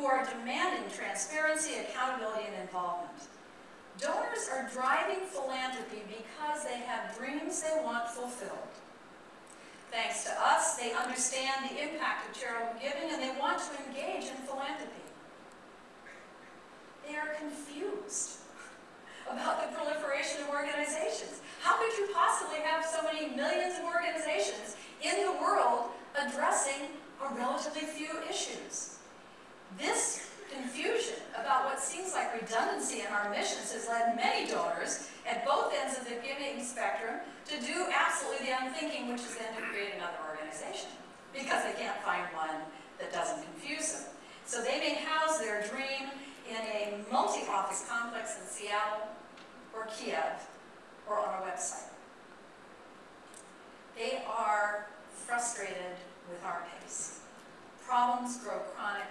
who are demanding transparency, accountability, and involvement. Donors are driving philanthropy because they have dreams they want fulfilled. Thanks to us, they understand the impact of charitable giving and they want to engage in philanthropy. They are confused about the proliferation of organizations. How could you possibly have so many millions of organizations in the world addressing a relatively few issues? This confusion about what seems like redundancy in our missions has led many donors at both ends of the giving spectrum to do absolutely the unthinking, which is then to create another organization because they can't find one that doesn't confuse them. So they may house their dream in a multi-office complex in Seattle or Kiev or on a website. They are frustrated with our pace. Problems grow chronic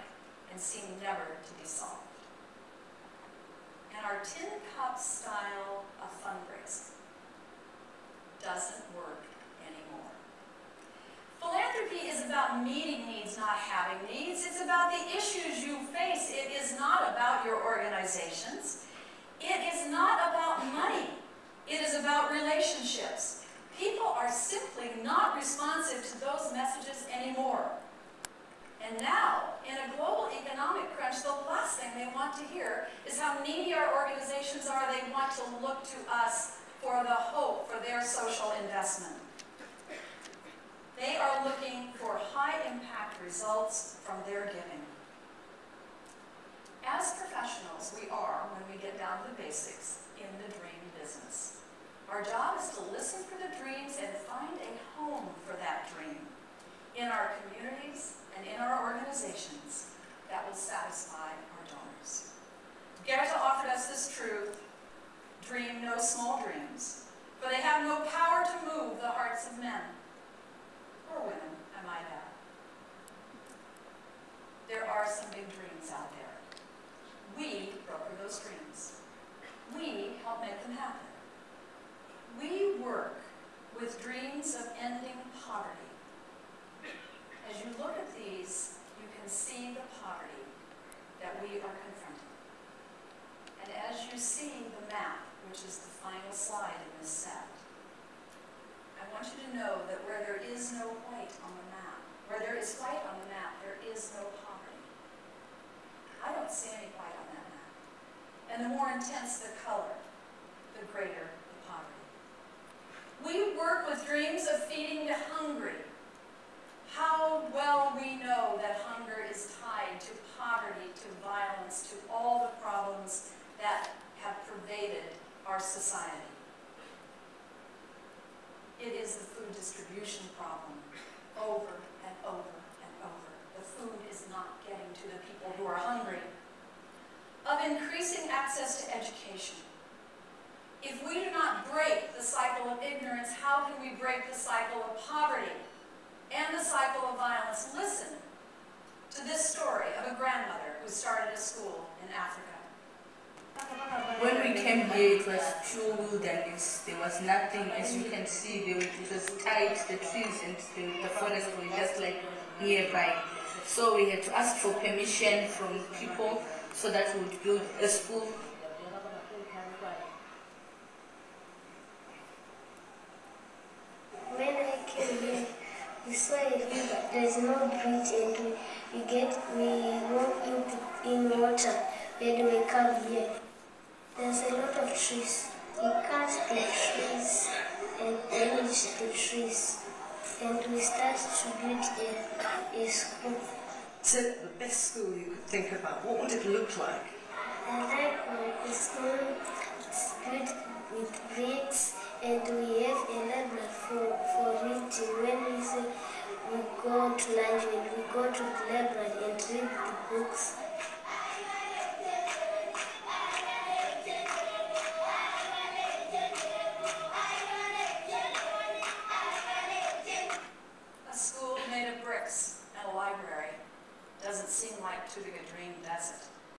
and seem never to be solved. And our tin cup style of fundraising doesn't work anymore. Philanthropy is about meeting needs, not having needs. It's about the issues you face. It is not about your organizations. It is not about money. It is about relationships. People are simply not responsive to those messages anymore. And now, in a global economic crunch, the last thing they want to hear is how needy our organizations are. They want to look to us for the hope for their social investment. They are looking for high-impact results from their giving. As professionals, we are, when we get down to the basics, in the dream business. Our job is to listen for the dreams and find a home for that dream in our communities and in our organizations that will satisfy our donors. Goethe offered us this truth, dream no small dreams, for they have no power to move the hearts of men, or women, am I might add. There are some big dreams out there. We broker those dreams. We help make them happen. We work with dreams of ending poverty as you look at these, you can see the poverty that we are confronting. And as you see the map, which is the final slide in this set, I want you to know that where there is no white on the map, where there is white on the map, there is no poverty. I don't see any white on that map. And the more intense the color, the greater the poverty. We work with dreams of feeding the hungry, how well we know that hunger is tied to poverty, to violence, to all the problems that have pervaded our society. It is the food distribution problem over and over and over. The food is not getting to the people who are hungry. Of increasing access to education. If we do not break the cycle of ignorance, how can we break the cycle of poverty? and the cycle of violence. Listen to this story of a grandmother who started a school in Africa. When we came here, it was pure wilderness. There was nothing, as you can see, there, it was tight, the trees and the, the forest were just like nearby. So we had to ask for permission from people so that we would build a school When I came here, we saw a river. there's no bridge and we, we get we walk into in water when we come here. There's a lot of trees. We cut the trees and manage the trees and we start to build a, a school. So the best school you could think about, what would it look like? I like my school, read books